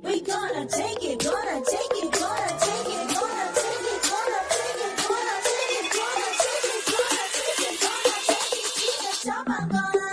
We gonna take it, gonna take it, gonna take it, gonna take it, gonna take it, gonna take it, gonna take it, gonna take it, going. gonna